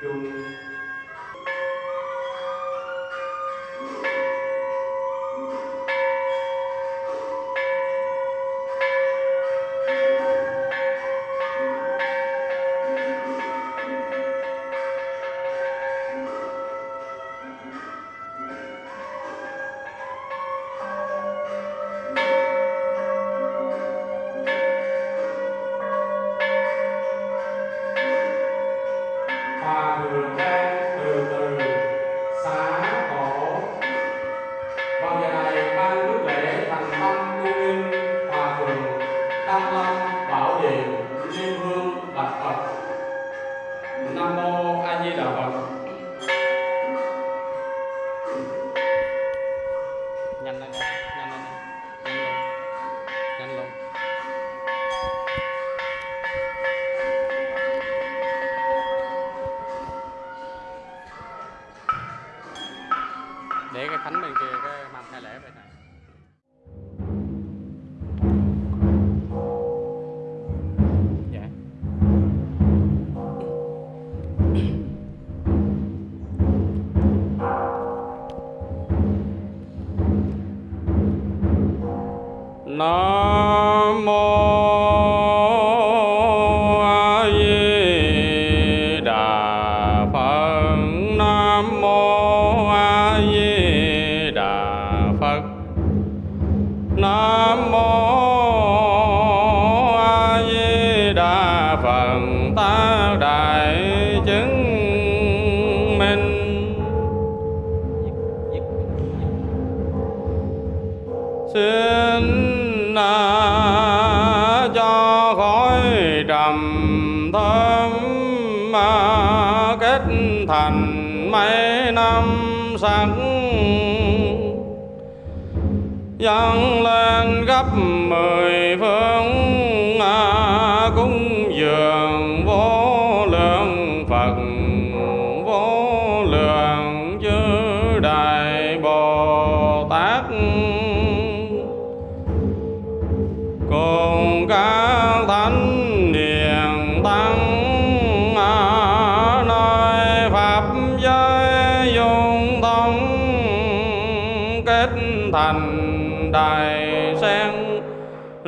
eu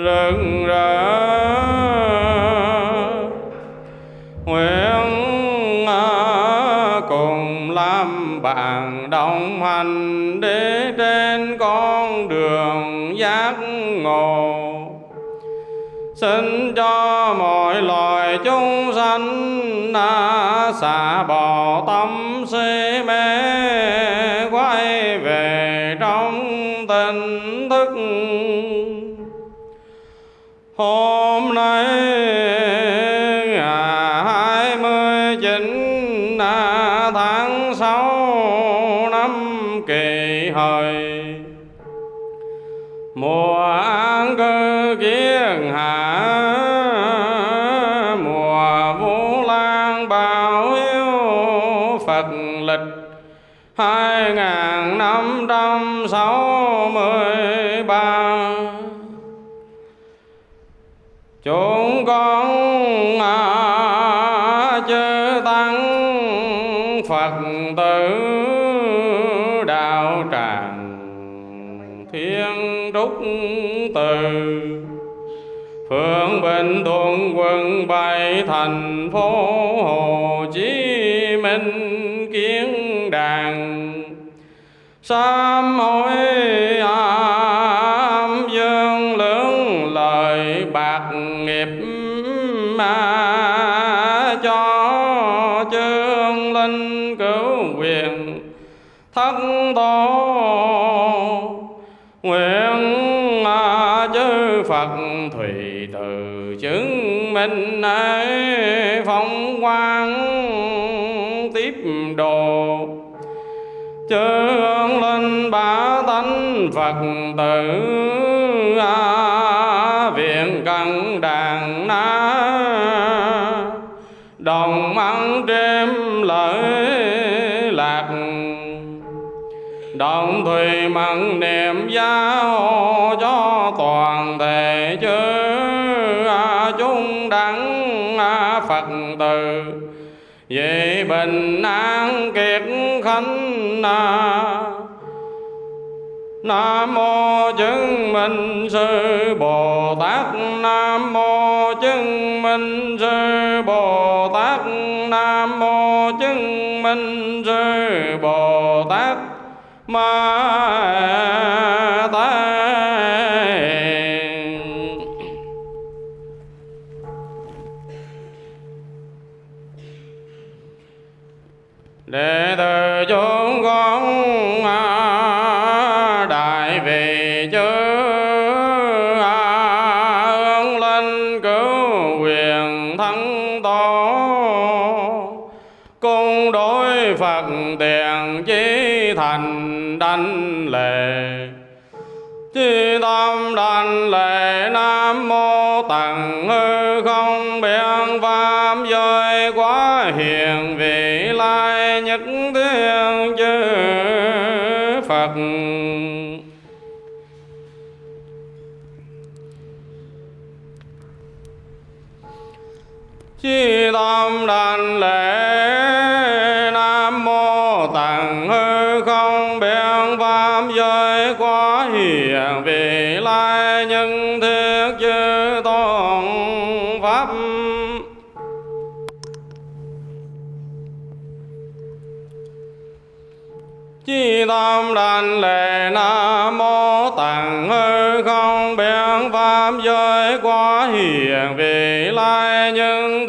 rực ra. Nguyện cùng làm bạn đồng hành để trên con đường giác ngộ. Xin cho mọi loài chúng sanh đã xả bỏ tâm si mê. hôm nay ngày hai mươi chín à, tháng 6 năm kỳ hợi. Mùa an cư kiến hạ, mùa vũ lan hai ngàn năm trăm sáu Phật tử đạo tràng Thiên Trúc Từ Phượng Bình Thuận Quân Bay Thành phố Hồ Chí Minh Kiến Đàn Sám hối ám dương lớn lời bạc nghiệp ma mình phong quang tiếp đồ. Chơn lên bá tánh phật tử à, viện cận đàn na. Đồng ăn đêm lợi lạc. Đồng thùy mặn niệm giáo cho toàn thể chơi phật tử. Vì bình an kiệt khánh na. Nam mô chứng minh sư Bồ Tát. Nam mô chứng minh sư Bồ Tát. Nam mô chứng minh sư Bồ Tát. Ma phật sanh lệ nam mô tặng hư không biến pháp giới quá hiền vị lai nhân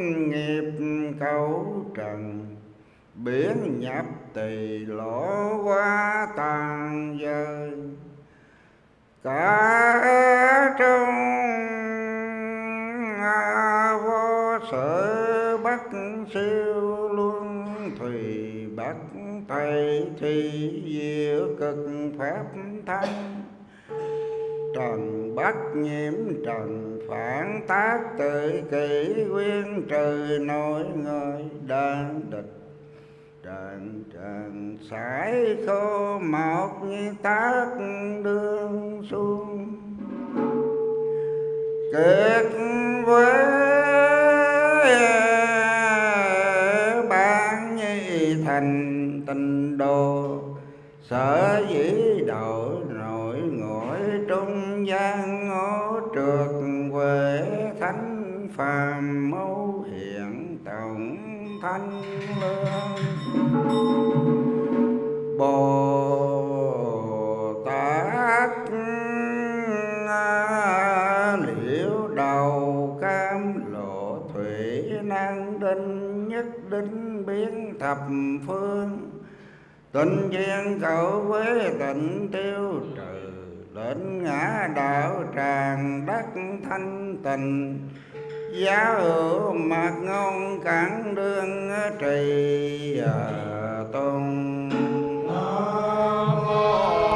nghiệp cấu trần, Biển nhập tỳ lỗ quá tàn dơi Cả trong vô sở bất siêu luân thùy bất tây thì diệu cực pháp thanh. Trần bất nhiễm trần phản tác tự kỷ quyên trừ nội người đang địch. Trần trần sải khô một như tác đương xuống kết với à, ban nhi thành tình đồ. Sở dĩ đổi nổi ngõi trung gian phàm mẫu hiện tổng thanh lương. Bồ tát liễu đầu cam lộ thủy năng đinh nhất đinh biến thập phương. Tình duyên cậu với tịnh tiêu trừ đến ngã đạo tràng đất thanh tình giá hữu mặt ngôn cản đương trì à, tôn. Nam mô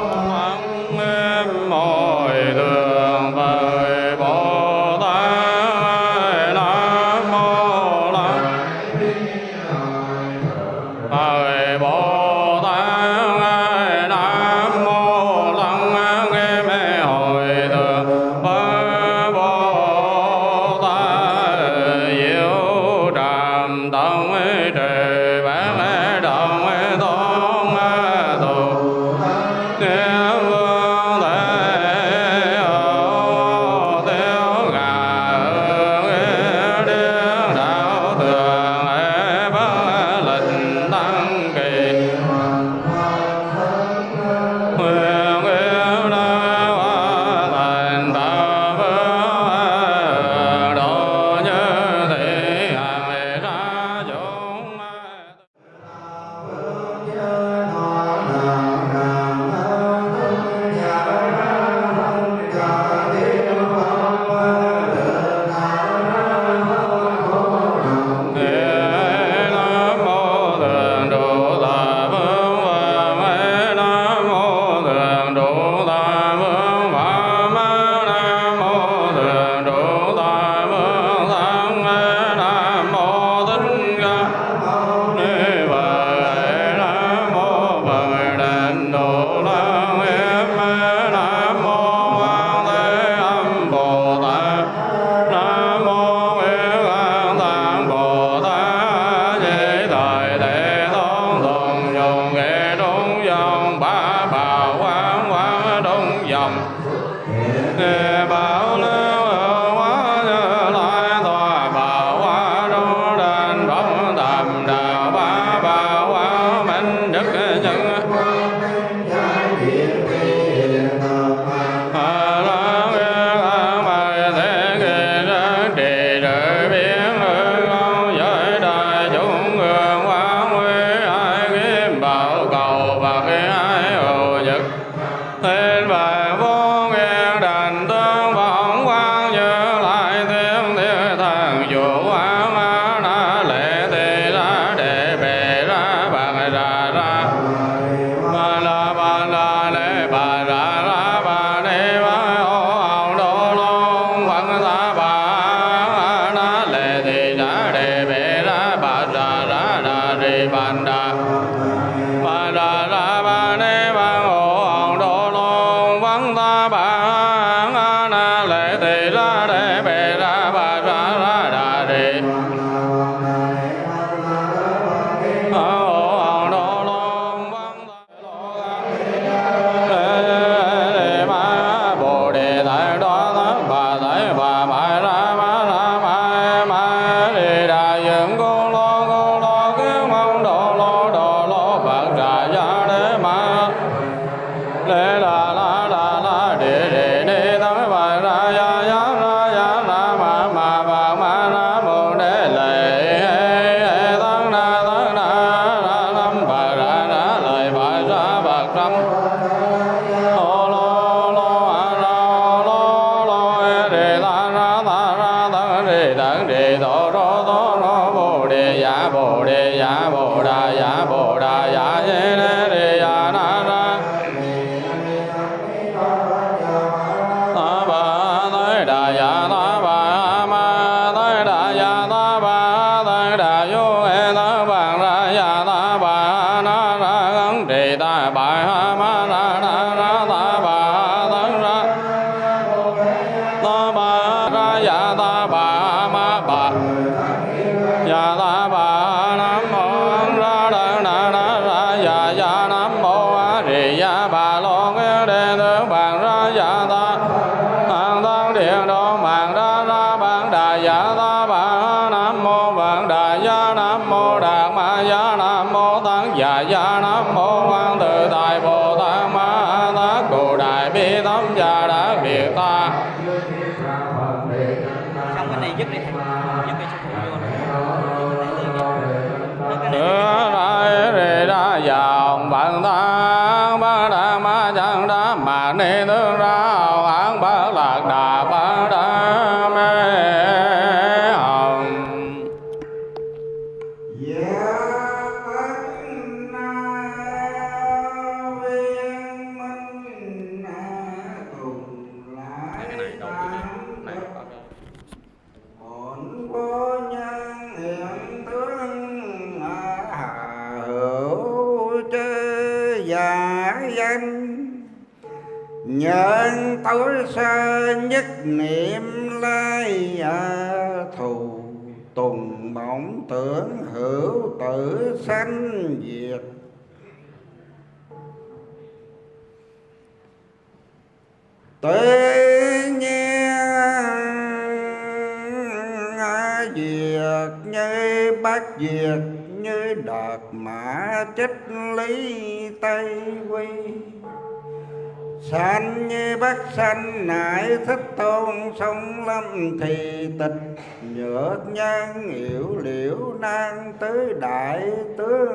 lý tây quy sanh như bát sanh nại thích tôn sông lâm thì tịch nhược nhân hiểu liễu nan tứ đại tướng.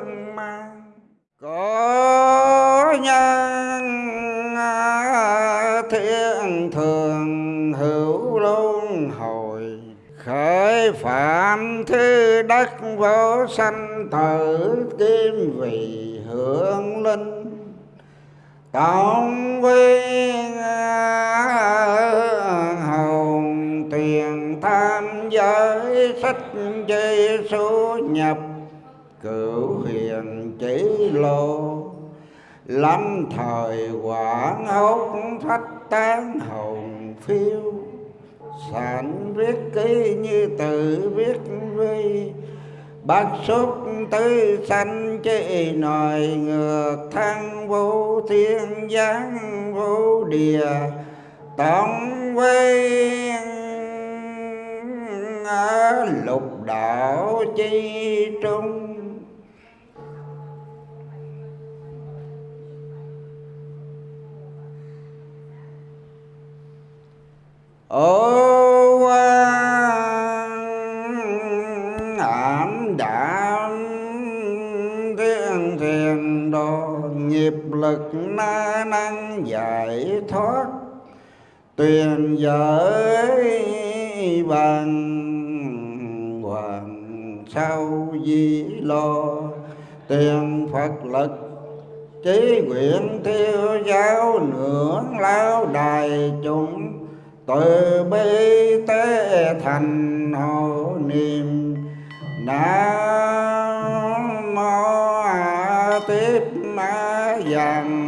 Tổng quyên à, hồng tuyền tham giới sách chi số nhập, cửu hiền chỉ lộ lâm thời quảng hốt thách tán hồng phiêu sản viết ký như tự viết vi bát xúc tứ sanh chế nòi ngược thăng vô thiên giáng vô địa tổng quen ở lục đạo chi trung. Ô nghiệp lực na năng giải thoát, tuyền giới bằng hoàng sau di lo. Tiền phật lực chí nguyện thiêu giáo nưỡng lao đài chúng, từ bi tế thành hộ niệm. Nam mô a tiếp ma dàn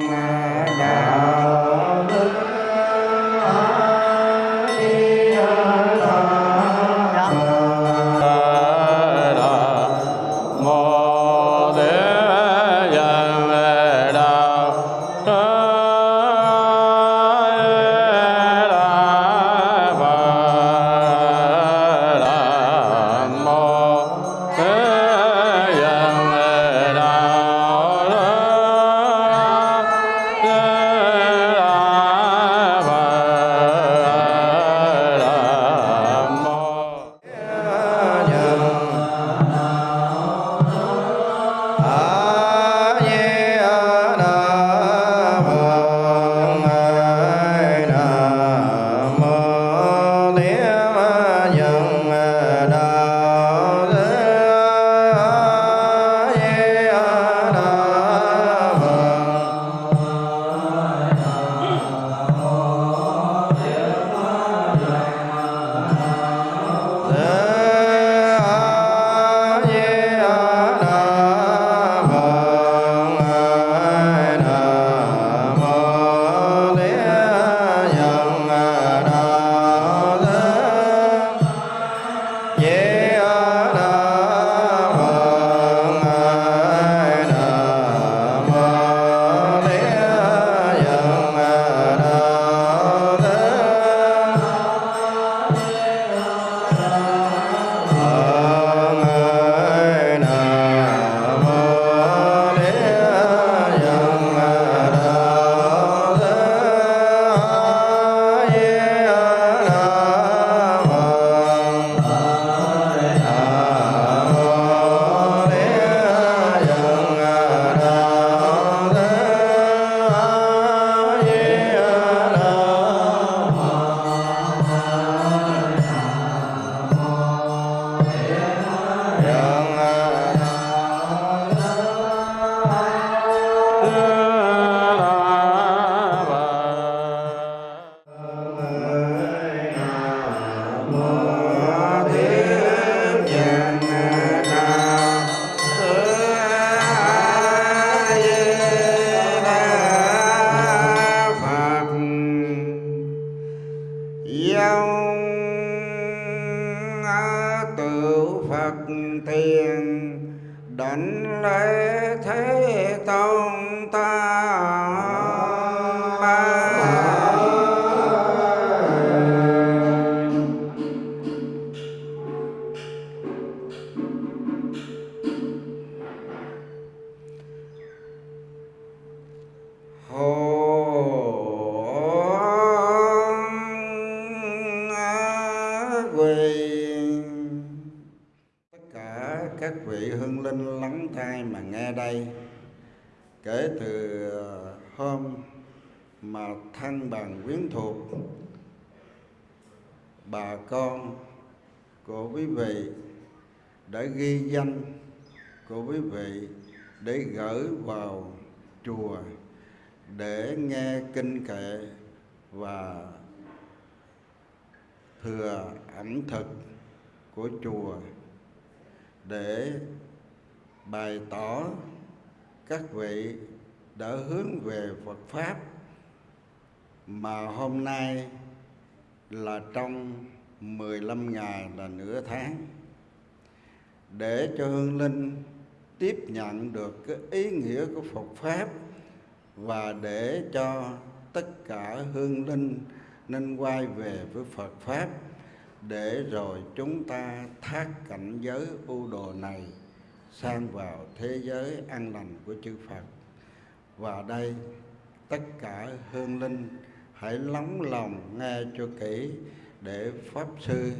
gửi vào chùa để nghe kinh kệ và thừa ẩm thực của chùa để bày tỏ các vị đã hướng về Phật pháp mà hôm nay là trong 15 ngày là nửa tháng. Để cho hương linh tiếp nhận được cái ý nghĩa của Phật pháp và để cho tất cả hương linh nên quay về với Phật pháp để rồi chúng ta thác cảnh giới u đồ này sang vào thế giới an lành của chư Phật. Và đây tất cả hương linh hãy lắng lòng nghe cho kỹ để pháp sư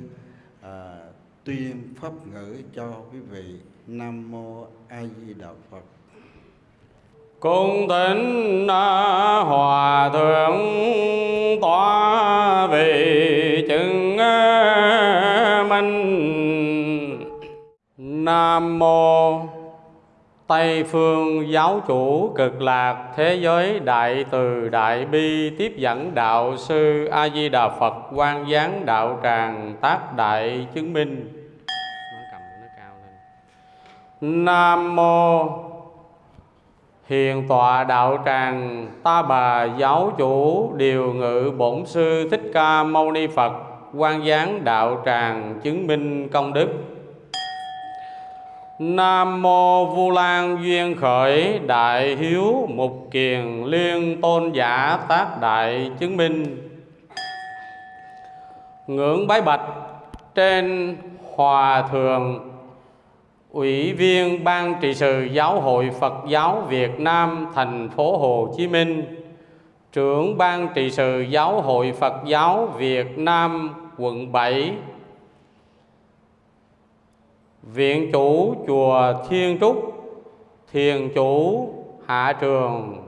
à, tuyên pháp ngữ cho quý vị. Nam mô A Di Đà Phật. cung thỉnh hòa thượng Tòa vị chứng minh nam mô Tây phương giáo chủ cực lạc thế giới đại từ đại bi tiếp dẫn đạo sư A Di Đà Phật quan giáng đạo tràng tác đại chứng minh. Nó cầm nó cao lên. Nam mô. Hiền tọa đạo tràng, ta bà giáo chủ, điều ngự bổn sư Thích Ca Mâu Ni Phật, quan giáng đạo tràng, chứng minh công đức. Nam mô Vu Lan duyên khởi, đại hiếu mục kiền liên tôn giả tác đại chứng minh. Ngưỡng bái bạch, trên hòa thượng Ủy viên Ban trị sự Giáo hội Phật giáo Việt Nam, thành phố Hồ Chí Minh, Trưởng Ban trị sự Giáo hội Phật giáo Việt Nam, quận 7 Viện chủ chùa Thiên Trúc, Thiền chủ Hạ Trường,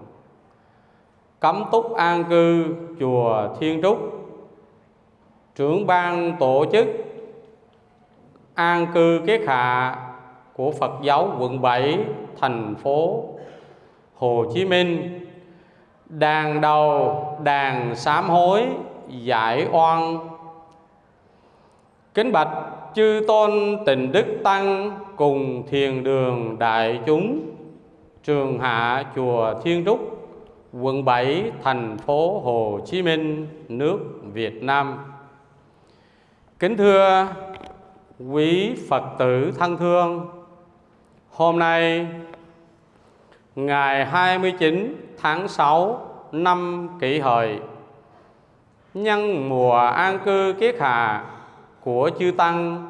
Cấm túc an cư chùa Thiên Trúc, Trưởng ban tổ chức An cư Kết Hạ của Phật giáo quận 7 thành phố Hồ Chí Minh. Đàn đầu, đàn sám hối, giải oan. Kính bạch chư tôn tình đức tăng cùng thiền đường đại chúng, Trường hạ chùa Thiên Trúc, quận 7 thành phố Hồ Chí Minh, nước Việt Nam. Kính thưa quý Phật tử thân thương Hôm nay, ngày 29 tháng 6 năm kỷ hợi, nhân mùa an cư kiết hạ của chư tăng,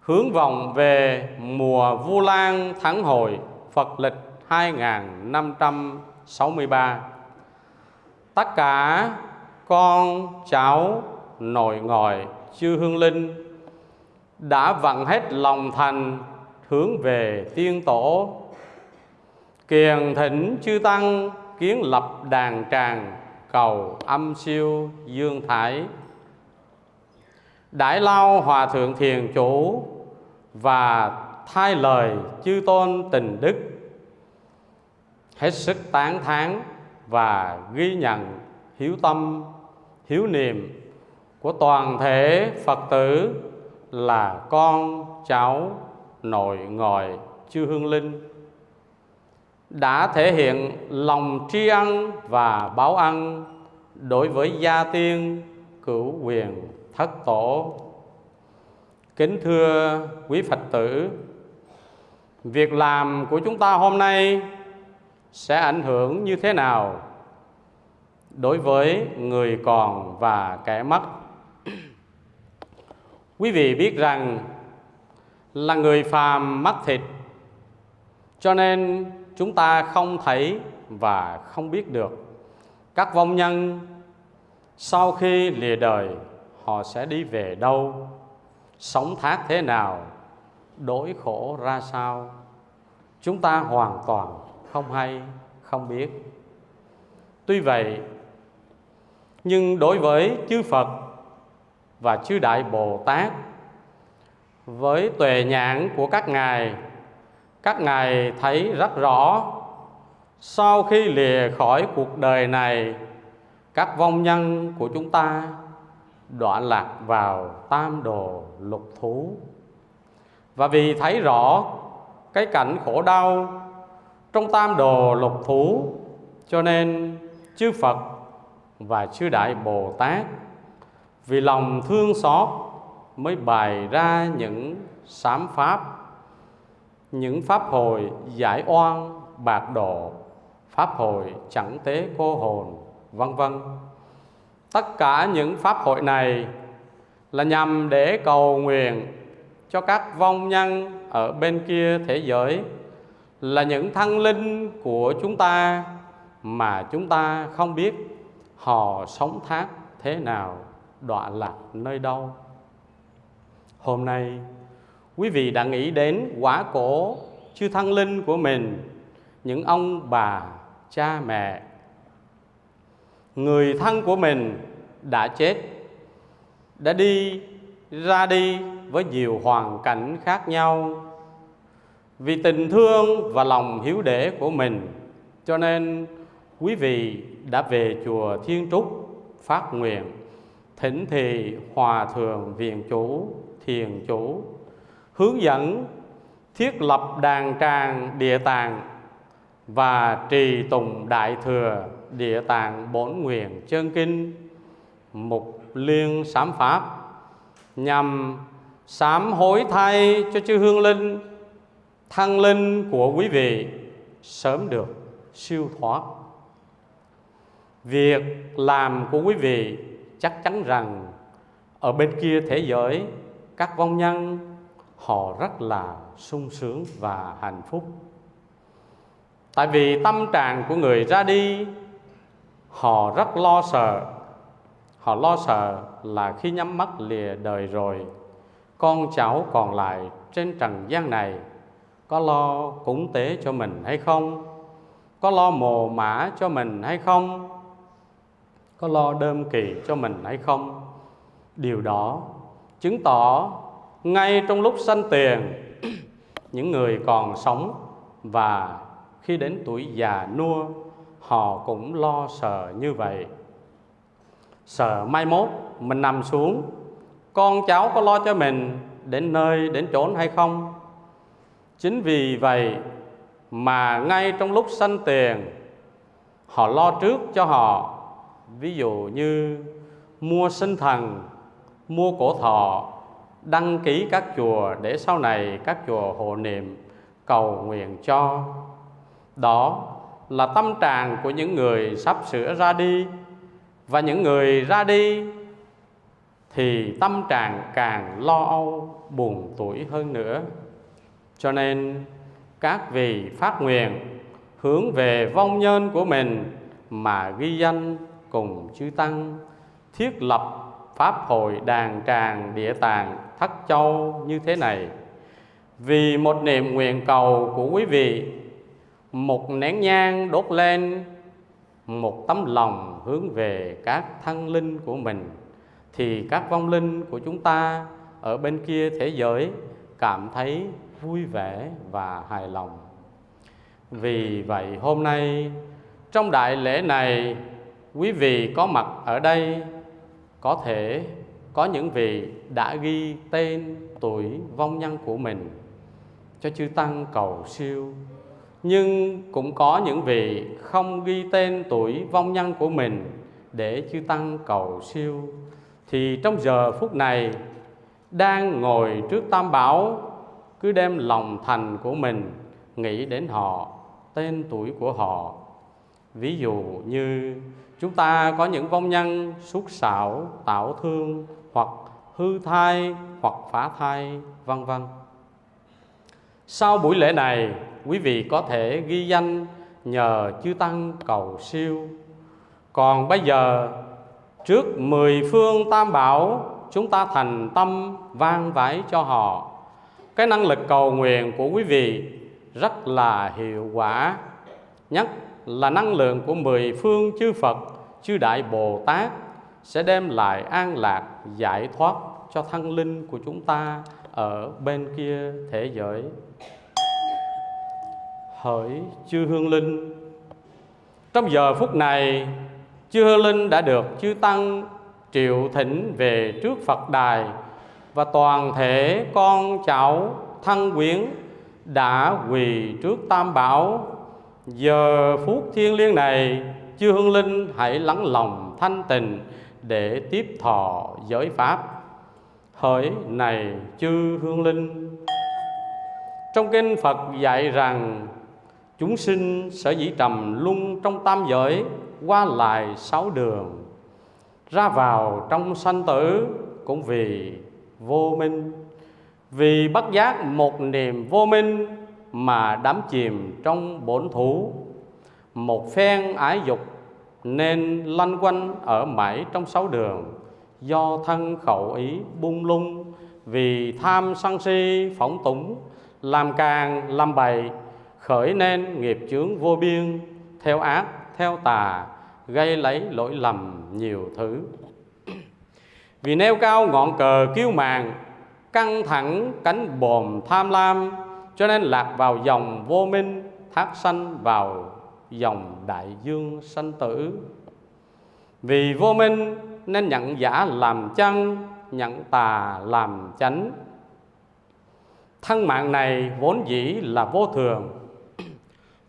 hướng vọng về mùa Vu Lan tháng hội Phật lịch 2563. Tất cả con cháu nội ngoại chư hương linh đã vặn hết lòng thành hướng về tiên tổ. Kiền thỉnh chư tăng kiến lập đàn tràng cầu âm siêu dương thải. Đại lao hòa thượng thiền chủ và thay lời chư tôn tình đức hết sức tán thán và ghi nhận hiếu tâm, hiếu niệm của toàn thể phật tử là con cháu nội ngồi chư hương linh. Đã thể hiện lòng tri ân và báo ân đối với gia tiên cửu quyền thất tổ. Kính thưa quý phật tử, việc làm của chúng ta hôm nay sẽ ảnh hưởng như thế nào đối với người còn và kẻ mất? Quý vị biết rằng là người phàm mắt thịt. Cho nên chúng ta không thấy và không biết được. Các vong nhân sau khi lìa đời, họ sẽ đi về đâu? Sống thác thế nào? Đối khổ ra sao? Chúng ta hoàn toàn không hay, không biết. Tuy vậy, nhưng đối với chư phật và chư đại bồ tát với tuệ nhãn của các ngài. Các ngài thấy rất rõ, sau khi lìa khỏi cuộc đời này, các vong nhân của chúng ta đoạn lạc vào tam đồ lục thú. Và vì thấy rõ cái cảnh khổ đau trong tam đồ lục thú, cho nên chư Phật và chư Đại Bồ Tát vì lòng thương xót mới bày ra những sám pháp, những pháp hồi giải oan, bạc độ, pháp hồi chẳng tế cô hồn, vân vân. Tất cả những pháp hội này là nhằm để cầu nguyện cho các vong nhân ở bên kia thế giới, là những thăng linh của chúng ta mà chúng ta không biết họ sống thác thế nào, đọa lạc nơi đâu hôm nay. Quý vị đã nghĩ đến quả cổ chư thăng linh của mình, những ông bà, cha mẹ. Người thân của mình đã chết, đã đi, ra đi với nhiều hoàn cảnh khác nhau. Vì tình thương và lòng hiếu đễ của mình, cho nên quý vị đã về chùa Thiên Trúc phát nguyện thỉnh thì hòa thượng viện chủ thiền chủ, hướng dẫn, thiết lập đàn tràng địa tạng và trì tùng đại thừa địa tạng bổn nguyện chân kinh, mục liên sám pháp, nhằm sám hối thay cho chư hương linh, thăng linh của quý vị sớm được siêu thoát. Việc làm của quý vị chắc chắn rằng ở bên kia thế giới các vong nhân, họ rất là sung sướng và hạnh phúc. Tại vì tâm trạng của người ra đi, họ rất lo sợ. Họ lo sợ là khi nhắm mắt lìa đời rồi, con cháu còn lại trên trần gian này, có lo cúng tế cho mình hay không? Có lo mồ mã cho mình hay không? Có lo đơm kỳ cho mình hay không? Điều đó chứng tỏ ngay trong lúc sanh tiền, những người còn sống và khi đến tuổi già nua, họ cũng lo sợ như vậy. Sợ mai mốt mình nằm xuống, con cháu có lo cho mình đến nơi, đến chốn hay không? Chính vì vậy mà ngay trong lúc sanh tiền, họ lo trước cho họ. Ví dụ như mua sinh thần mua cổ thọ, đăng ký các chùa để sau này các chùa hộ niệm, cầu nguyện cho. Đó là tâm trạng của những người sắp sửa ra đi. Và những người ra đi thì tâm trạng càng lo âu, buồn tuổi hơn nữa. Cho nên, các vị phát nguyện hướng về vong nhân của mình mà ghi danh cùng chư tăng, thiết lập pháp hội đàn tràng địa tàng thất châu như thế này. Vì một niệm nguyện cầu của quý vị, một nén nhang đốt lên, một tấm lòng hướng về các thân linh của mình, thì các vong linh của chúng ta ở bên kia thế giới cảm thấy vui vẻ và hài lòng. Vì vậy hôm nay, trong đại lễ này, quý vị có mặt ở đây có thể có những vị đã ghi tên tuổi vong nhân của mình cho chư tăng cầu siêu, nhưng cũng có những vị không ghi tên tuổi vong nhân của mình để chư tăng cầu siêu. Thì trong giờ phút này, đang ngồi trước tam bảo, cứ đem lòng thành của mình nghĩ đến họ, tên tuổi của họ. Ví dụ như chúng ta có những vong nhân xúc xảo tạo thương, hoặc hư thai, hoặc phá thai, vân vân. Sau buổi lễ này, quý vị có thể ghi danh nhờ chư tăng cầu siêu. Còn bây giờ, trước mười phương tam bảo, chúng ta thành tâm vang vãi cho họ. Cái năng lực cầu nguyện của quý vị rất là hiệu quả. Nhất là năng lượng của mười phương chư Phật, chư Đại Bồ Tát sẽ đem lại an lạc, giải thoát cho thân linh của chúng ta ở bên kia thế giới. Hỡi chư hương linh, trong giờ phút này, chư hương linh đã được chư tăng triệu thỉnh về trước phật đài và toàn thể con cháu thân quyến đã quỳ trước tam bảo giờ phút thiêng liêng này, chư hương linh hãy lắng lòng thanh tình để tiếp thọ giới pháp. Hỡi này chư hương linh. Trong kinh phật dạy rằng, chúng sinh sở dĩ trầm luân trong tam giới, qua lại sáu đường. Ra vào trong sanh tử cũng vì vô minh. Vì bất giác một niềm vô minh mà đắm chìm trong bổn thủ một phen ái dục nên lanh quanh ở mãi trong sáu đường, do thân khẩu ý bung lung, vì tham sân si phỏng túng, làm càng, làm bậy khởi nên nghiệp chướng vô biên, theo ác, theo tà, gây lấy lỗi lầm nhiều thứ. Vì nêu cao ngọn cờ kiêu màng căng thẳng cánh bồm tham lam cho nên lạc vào dòng vô minh, thác sanh vào dòng đại dương sanh tử. Vì vô minh nên nhận giả làm chân nhận tà làm chánh. Thân mạng này vốn dĩ là vô thường.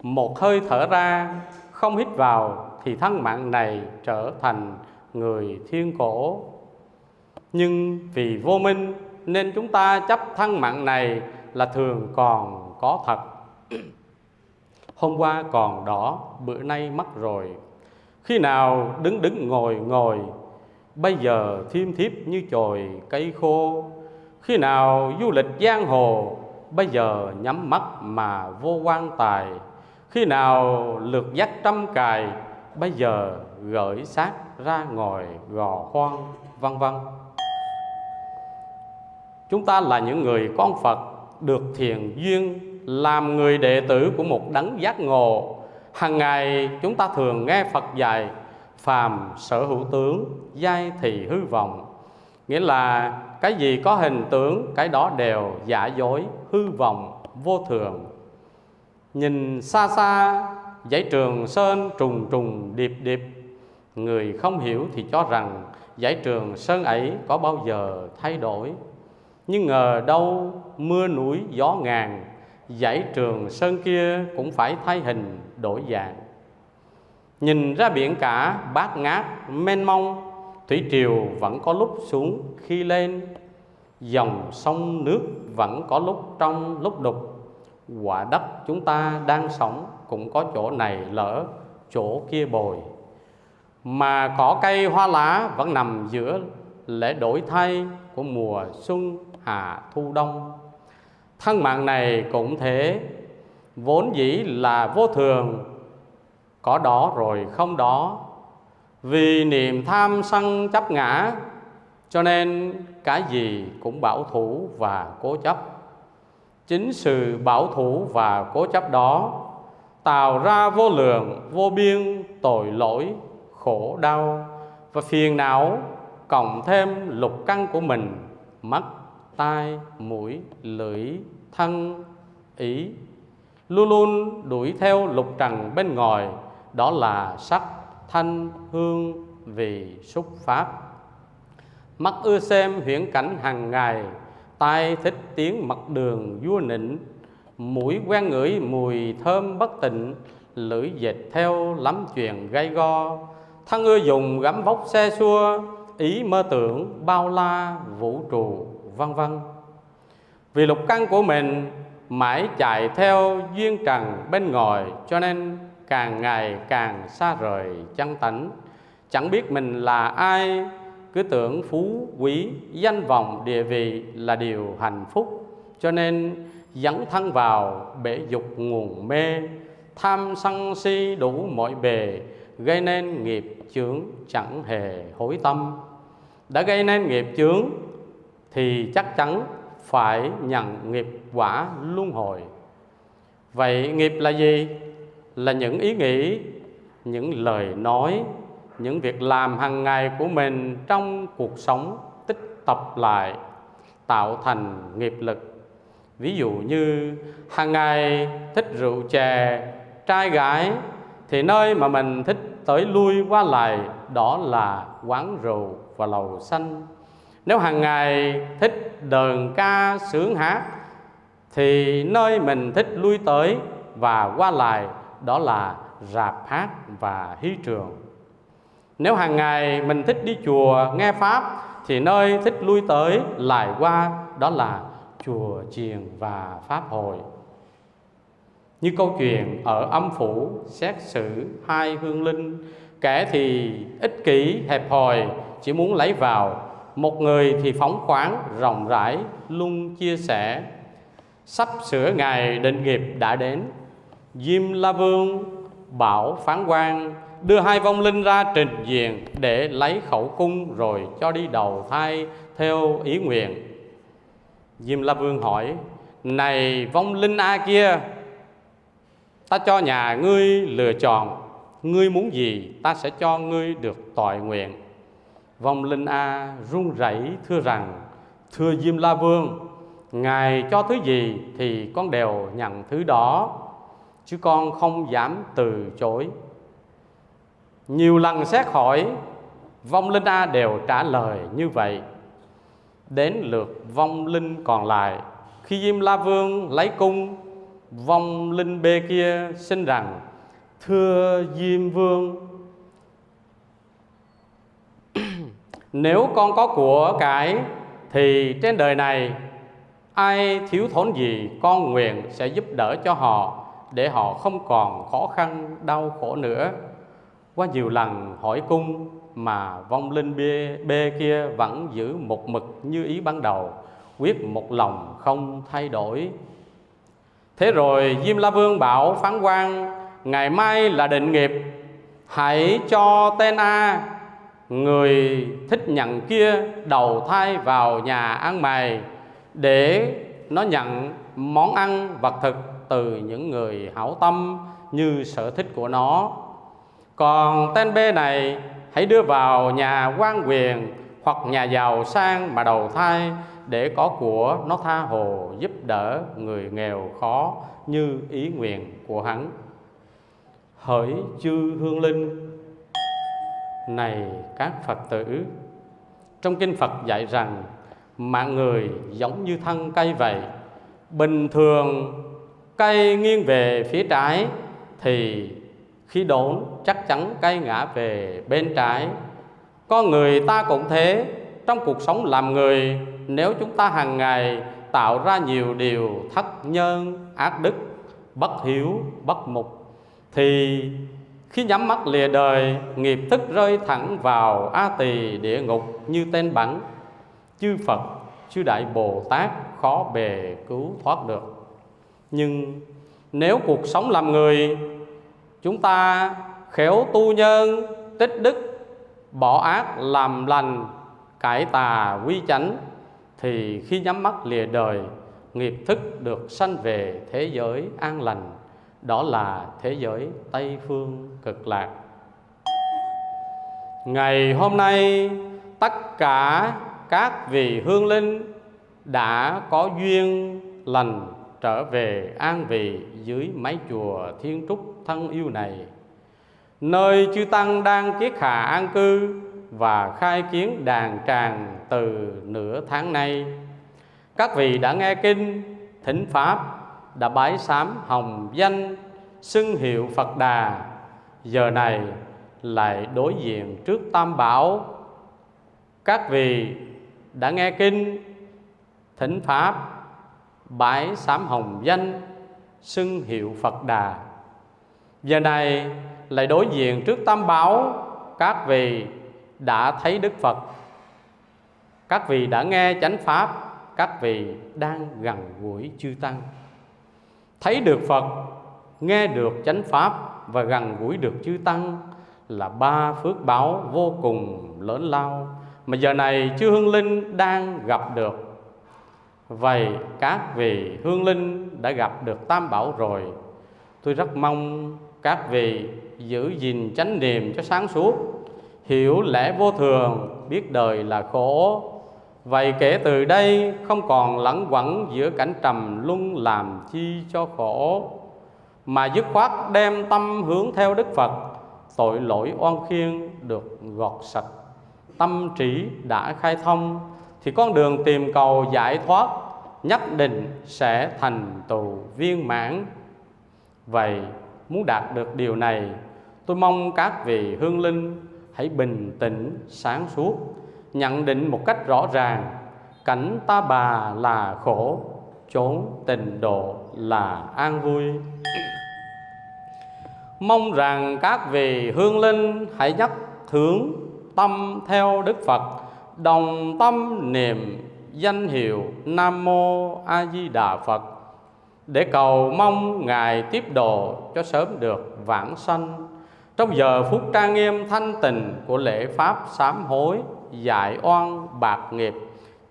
Một hơi thở ra, không hít vào thì thân mạng này trở thành người thiên cổ. Nhưng vì vô minh nên chúng ta chấp thân mạng này là thường còn có thật. Hôm qua còn đỏ, bữa nay mất rồi. Khi nào đứng đứng ngồi ngồi, bây giờ thiêm thiếp như chồi cây khô. Khi nào du lịch giang hồ, bây giờ nhắm mắt mà vô quan tài. Khi nào lượt dắt trăm cài, bây giờ gửi xác ra ngồi gò khoan, vân vân. Chúng ta là những người con phật được thiền duyên, làm người đệ tử của một đấng giác ngộ. Hàng ngày, chúng ta thường nghe phật dạy, phàm sở hữu tướng, giai thì hư vọng. Nghĩa là cái gì có hình tướng, cái đó đều giả dối, hư vọng, vô thường. Nhìn xa xa, dãy trường sơn trùng trùng điệp điệp. Người không hiểu thì cho rằng dãy trường sơn ấy có bao giờ thay đổi nhưng ngờ đâu mưa núi, gió ngàn, dãy trường sơn kia cũng phải thay hình đổi dạng. Nhìn ra biển cả, bát ngát, mênh mông, thủy triều vẫn có lúc xuống khi lên. Dòng sông nước vẫn có lúc trong lúc đục. Quả đất chúng ta đang sống cũng có chỗ này lỡ, chỗ kia bồi. Mà cỏ cây hoa lá vẫn nằm giữa lễ đổi thay của mùa xuân hạ thu đông. Thân mạng này cũng thế, vốn dĩ là vô thường, có đó rồi không đó. Vì niềm tham sân chấp ngã, cho nên cái gì cũng bảo thủ và cố chấp. Chính sự bảo thủ và cố chấp đó tạo ra vô lượng, vô biên tội lỗi, khổ đau. Và phiền não cộng thêm lục căn của mình, mất tai, mũi, lưỡi, thân, ý. Luôn luôn đuổi theo lục trần bên ngoài, đó là sắc, thanh, hương, vị, xúc pháp. Mắt ưa xem huyễn cảnh hàng ngày, tai thích tiếng mặt đường vua nịnh. Mũi quen ngửi mùi thơm bất tịnh, lưỡi dệt theo lắm chuyện gây go. Thân ưa dùng gắm vóc xe xua, ý mơ tưởng bao la vũ trụ vân vân. Vì lục căn của mình mãi chạy theo duyên trần bên ngoài, cho nên càng ngày càng xa rời chân tánh. Chẳng biết mình là ai, cứ tưởng phú quý, danh vọng, địa vị là điều hạnh phúc. Cho nên dẫn thân vào bể dục nguồn mê, tham sân si đủ mọi bề, gây nên nghiệp chướng chẳng hề hối tâm. Đã gây nên nghiệp chướng thì chắc chắn phải nhận nghiệp quả luân hồi. Vậy nghiệp là gì? Là những ý nghĩ, những lời nói, những việc làm hàng ngày của mình trong cuộc sống tích tập lại, tạo thành nghiệp lực. Ví dụ như, hàng ngày thích rượu chè, trai gái, thì nơi mà mình thích tới lui qua lại, đó là quán rượu và lầu xanh nếu hàng ngày thích đờn ca sướng hát, thì nơi mình thích lui tới và qua lại đó là rạp hát và hí trường. Nếu hàng ngày mình thích đi chùa nghe pháp, thì nơi thích lui tới lại qua đó là chùa chiền và pháp hội. Như câu chuyện ở âm phủ xét xử hai hương linh, kẻ thì ích kỷ, hẹp hòi, chỉ muốn lấy vào một người thì phóng khoáng, rộng rãi luôn chia sẻ. Sắp sửa ngày định nghiệp đã đến. Diêm la vương bảo phán quan, đưa hai vong linh ra trình diện để lấy khẩu cung rồi cho đi đầu thai theo ý nguyện. Diêm la vương hỏi, này vong linh a kia, ta cho nhà ngươi lựa chọn. Ngươi muốn gì, ta sẽ cho ngươi được tội nguyện vong linh a run rẩy thưa rằng, thưa diêm la vương, ngài cho thứ gì thì con đều nhận thứ đó, chứ con không dám từ chối. Nhiều lần xét hỏi, vong linh a đều trả lời như vậy. Đến lượt vong linh còn lại, khi diêm la vương lấy cung, vong linh B kia xin rằng, thưa diêm vương nếu con có của cái thì trên đời này ai thiếu thốn gì con nguyện sẽ giúp đỡ cho họ để họ không còn khó khăn đau khổ nữa. Qua nhiều lần hỏi cung mà vong linh bê, bê kia vẫn giữ một mực như ý ban đầu quyết một lòng không thay đổi. Thế rồi diêm la vương bảo phán quan ngày mai là định nghiệp hãy cho tên a người thích nhận kia đầu thai vào nhà ăn mày để nó nhận món ăn vật thực từ những người hảo tâm như sở thích của nó. Còn tên B này, hãy đưa vào nhà quan quyền hoặc nhà giàu sang mà đầu thai để có của nó tha hồ giúp đỡ người nghèo khó như ý nguyện của hắn. Hỡi chư hương linh này các phật tử. Trong kinh phật dạy rằng, mạng người giống như thân cây vậy, bình thường cây nghiêng về phía trái, thì khi đốn chắc chắn cây ngã về bên trái. Con người ta cũng thế, trong cuộc sống làm người, nếu chúng ta hàng ngày tạo ra nhiều điều thất nhân, ác đức, bất hiếu, bất mục, thì khi nhắm mắt lìa đời, nghiệp thức rơi thẳng vào a tỳ địa ngục như tên bắn. Chư phật, chư đại bồ tát khó bề cứu thoát được. Nhưng nếu cuộc sống làm người, chúng ta khéo tu nhân, tích đức, bỏ ác làm lành, cải tà quy chánh, thì khi nhắm mắt lìa đời, nghiệp thức được sanh về thế giới an lành. Đó là thế giới tây phương cực lạc. Ngày hôm nay, tất cả các vị hương linh đã có duyên lành trở về an vị dưới mái chùa thiên trúc thân yêu này, nơi chư tăng đang kiết hạ an cư và khai kiến đàn tràng từ nửa tháng nay. Các vị đã nghe kinh, thỉnh pháp, đã bái sám hồng danh, xưng hiệu phật đà giờ này lại đối diện trước tam bảo. Các vị đã nghe kinh, thỉnh pháp, bái sám hồng danh, xưng hiệu phật đà. Giờ này lại đối diện trước tam bảo, các vị đã thấy đức phật. Các vị đã nghe chánh pháp, các vị đang gần gũi chư tăng. Thấy được phật, nghe được chánh pháp và gần gũi được chư tăng là ba phước báo vô cùng lớn lao mà giờ này chư hương linh đang gặp được. Vậy các vị hương linh đã gặp được tam bảo rồi. Tôi rất mong các vị giữ gìn chánh niệm cho sáng suốt, hiểu lẽ vô thường, biết đời là khổ. Vậy kể từ đây không còn lẫn quẩn giữa cảnh trầm luân làm chi cho khổ mà dứt khoát đem tâm hướng theo đức phật, tội lỗi oan khiên được gọt sạch. Tâm trí đã khai thông, thì con đường tìm cầu giải thoát, nhất định sẽ thành tựu viên mãn. Vậy muốn đạt được điều này, tôi mong các vị hương linh hãy bình tĩnh sáng suốt, nhận định một cách rõ ràng, cảnh ta bà là khổ, chốn tình độ là an vui mong rằng các vị hương linh hãy nhắc hướng tâm theo đức phật, đồng tâm niệm danh hiệu nam mô a di đà phật, để cầu mong ngài tiếp độ cho sớm được vãng sanh. Trong giờ phút trang nghiêm thanh tịnh của lễ pháp sám hối, giải oan bạc nghiệp,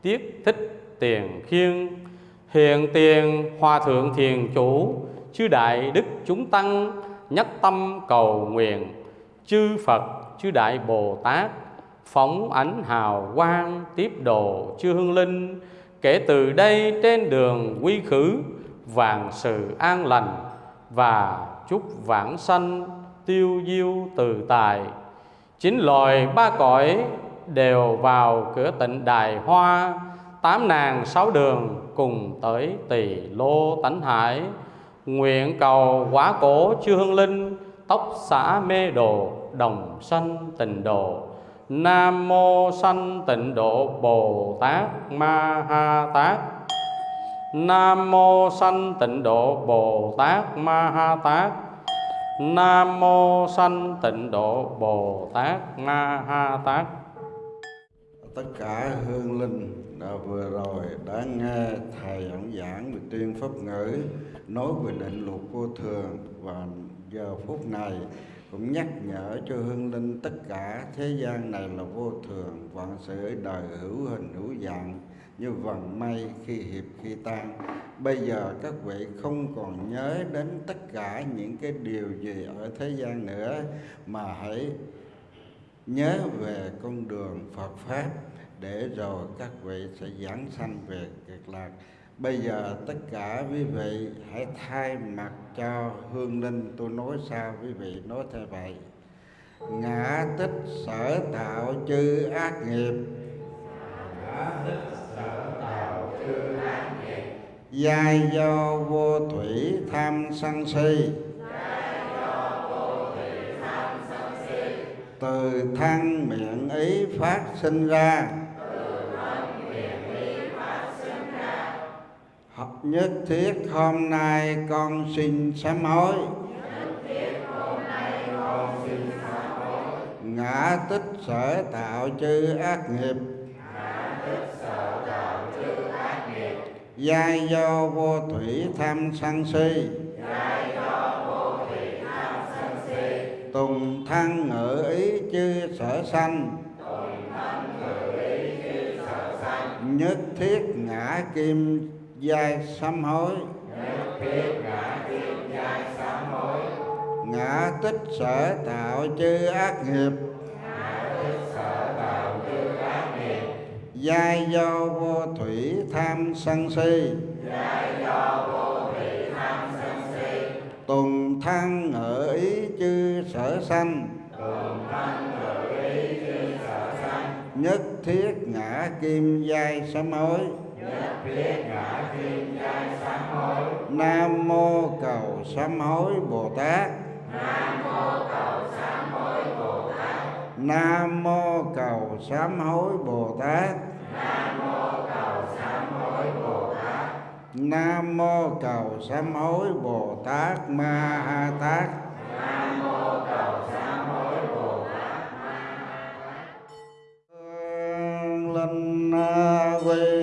tiết thích tiền khiêng, hiện tiền hòa thượng thiền chủ, chư đại đức chúng tăng nhất tâm cầu nguyện, chư phật, chư đại bồ tát, phóng ánh hào quang tiếp độ chư hương linh. Kể từ đây trên đường quy khứ vàng sự an lành và chúc vãng sanh tiêu diêu từ tài. Chín loài ba cõi đều vào cửa tịnh đài hoa, tám nàng sáu đường cùng tới tỳ lô tánh hải nguyện cầu quá cổ chư hương linh, tóc xã mê đồ, đồng sanh tịnh độ. Nam mô sanh tịnh độ bồ tát ma ha tát. Nam mô sanh tịnh độ bồ tát ma ha tát. Nam mô sanh tịnh độ bồ tát ma ha tát. Tất cả hương linh vừa rồi đã nghe thầy giảng giảng về tuyên pháp ngữ, nói về định luật vô thường. Và giờ phút này cũng nhắc nhở cho hương linh tất cả thế gian này là vô thường, vạn sự đời hữu hình hữu dạng, như vần mây khi hiệp khi tan. Bây giờ các vị không còn nhớ đến tất cả những cái điều gì ở thế gian nữa, mà hãy nhớ về con đường Phật pháp để rồi các vị sẽ giảng sanh về cực lạc. Bây giờ tất cả quý vị hãy thay mặt cho hương linh tôi nói sao quý vị nói theo vậy. Ngã tích sở tạo chư ác nghiệp. Giai do vô thủy tham sân si. Từ thân miệng ý phát sinh ra nhất thiết hôm nay con xin sám hối. Ngã tích sở tạo chư ác nghiệp. Giai do vô thủy tham sân si. Tùng thân ngự ý chư sở sanh. Nhất thiết ngã kim giai sám hối. Nhất thiết ngã thiết giai sám hối ngã tích sở tạo chư ác nghiệp. Giai do vô thủy tham sân si. Giai do vô thủy tham sân si tùng thăng ở ý chư sở sanh tùng thăng ở ý chư sở sanh. Nhất thiết ngã kim giai sám hối. Nam mô cầu sám hối Bồ Tát. Nam mô cầu sám hối Bồ Tát. Nam mô cầu sám hối Bồ Tát. Nam mô cầu sám hối Bồ Tát. Nam mô cầu sám hối Bồ Tát Ma Ha Tát. Nam mô cầu sám hối Bồ Tát Ma Ha Tát. Linh quy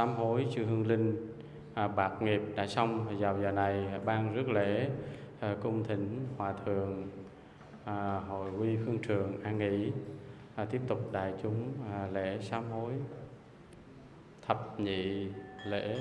sám hối chư hương linh à, bạc nghiệp đã xong. Vào giờ này à, ban rước lễ à, cung thỉnh hòa thượng à, hội quy phương trường an nghỉ à, tiếp tục đại chúng à, lễ sám hối thập nhị lễ.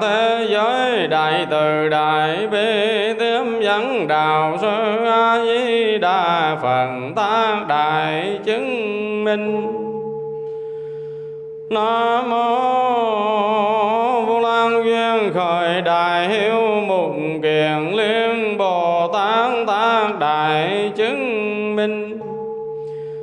Thế giới, đại từ, đại bi tiếp dẫn đạo sư, A Di Đà Phật, tác đại chứng minh. Nam mô Vô Lan duyên khởi đại hiếu mục kiền liên Bồ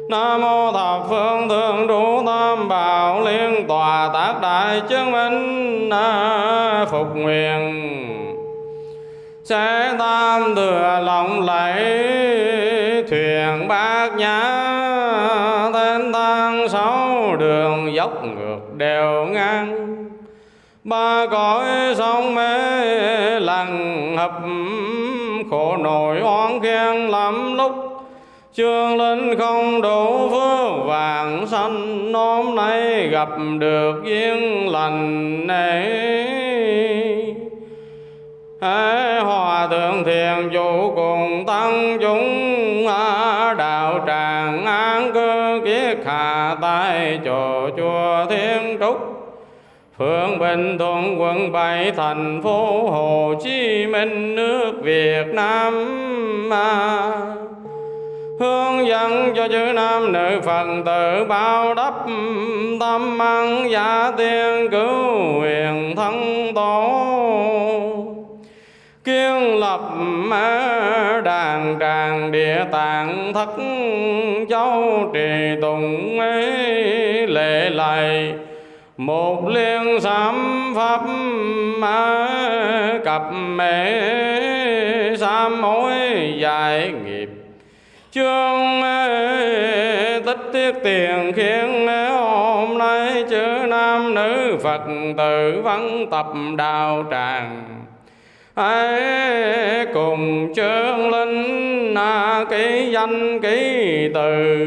Nam mô thập phương thượng trụ tam bảo liên tòa tác đại chứng minh à, phục nguyện. Sẽ tam thừa lòng lẫy thuyền bát nhã tên đường dốc ngược đều ngang. Ba cõi sông mê lặng hập khổ nổi oan khen lắm lúc chương linh không đủ phước vàng sanh Hôm nay gặp được duyên lành này Hãy hòa thượng thiền chủ cùng tăng chúng đạo tràng an cư kiết hạ tại chỗ chùa thiên trúc. Phương Bình Thuận quận bảy, thành phố Hồ Chí Minh, nước Việt Nam hướng dẫn cho chữ nam nữ phật tử bao đắp tâm ăn giả tiên cứu huyền thân tổ. Kiên lập đàn tràng địa tạng thất châu trì tùng ấy lệ lạy. Một liên sám pháp cặp mẹ sám mối dài nghĩa chương tích tiết tiền khiến hôm nay chữ nam nữ phật tử văn tập đạo tràng. Hãy cùng chương linh na ký danh ký từ.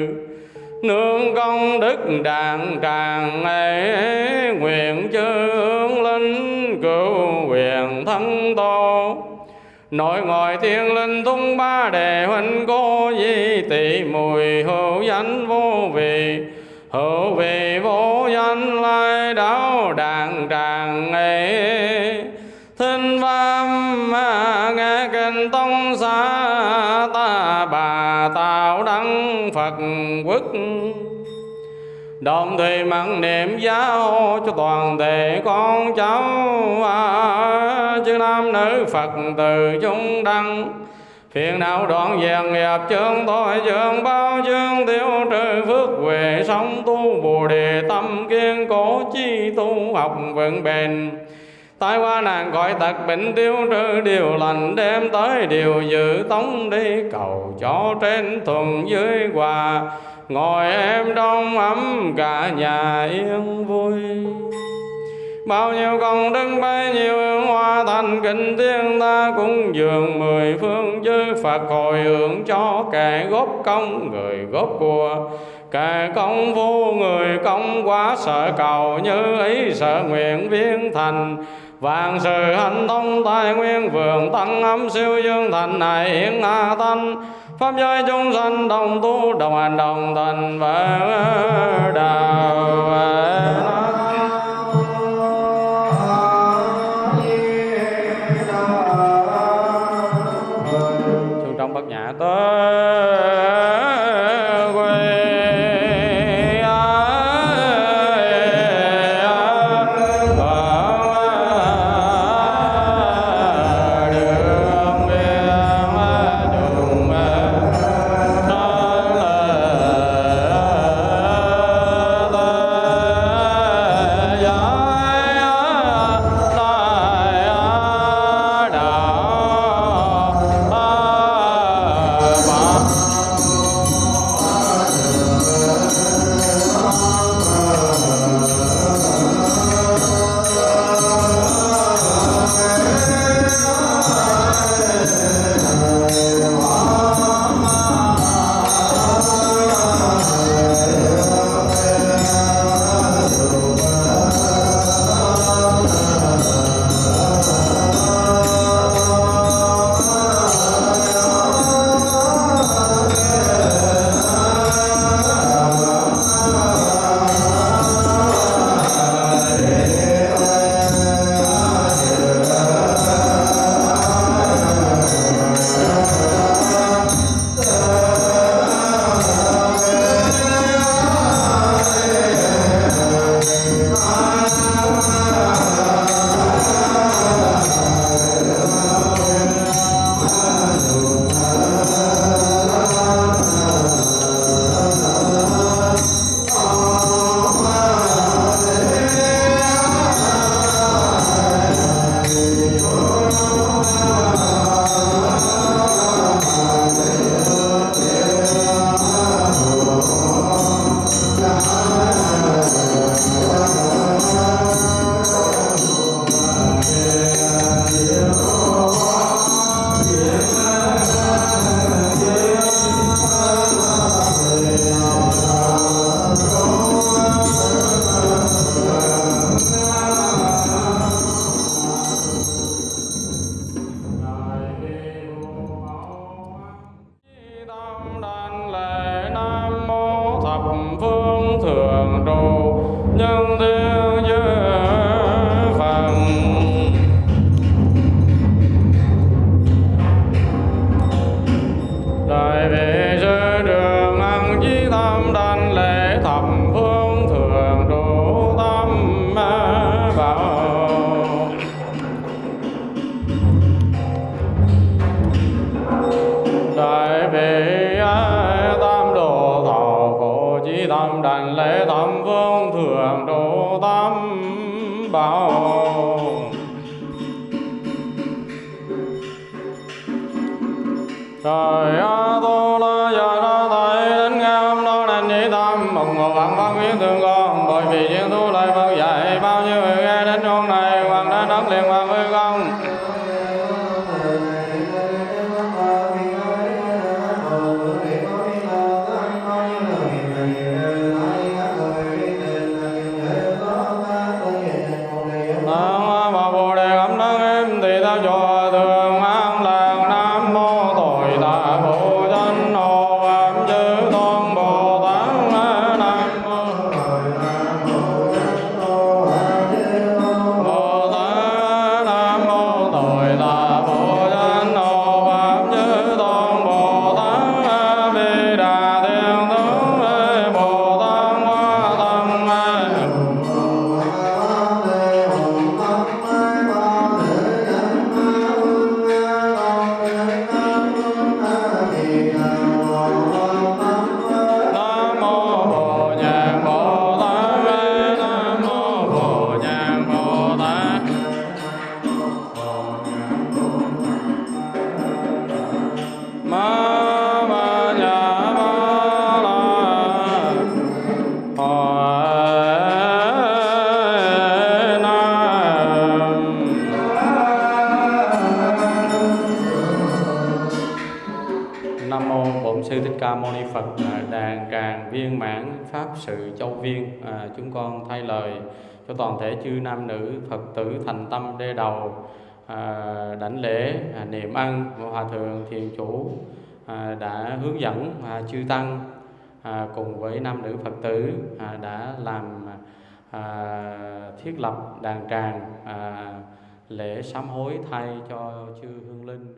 Nương công đức đàn tràng ấy nguyện chư linh cứu quyền thân tôn nội ngoại thiên linh tung ba đề huynh cô di tỷ mùi hữu danh vô vị. Hữu vị vô danh lai đạo đàn tràng ấy thinh văn nghe kinh tông xa, ta bà tạo đăng phật quốc đồng thời mặn niệm giáo cho toàn thể con cháu. À, chư nam nữ phật từ chúng đăng. Phiền não đoạn dàn nghiệp chương tội chương bao chương tiêu trừ phước huệ sống tu bồ đề tâm kiên cố chi tu học vững bền. Tai qua nạn gọi tật bệnh tiêu trừ điều lành đem tới điều dự tống đi cầu cho trên thuần dưới hòa ngồi em trong ấm cả nhà yên vui. Bao nhiêu công đức, bấy nhiêu hương hoa thành kinh thiên ta cũng dường mười phương chư phật hồi hướng cho kẻ góp công, người góp của. Kẻ công vô người công quá, sợ cầu như ý, sợ nguyện viên thành. Vạn sự hành thông, tài nguyên vườn tăng, ấm siêu dương thành, này hiện a thanh pháp giới chúng sanh đồng tu đồng hành đồng thành và đạo Pháp sự châu viên à, chúng con thay lời cho toàn thể chư nam nữ Phật tử thành tâm đê đầu à, đảnh lễ à, niệm ăn và hòa thượng thiền chủ à, đã hướng dẫn à, chư tăng à, cùng với nam nữ Phật tử à, đã làm à, thiết lập đàn tràng à, lễ sám hối thay cho chư hương linh.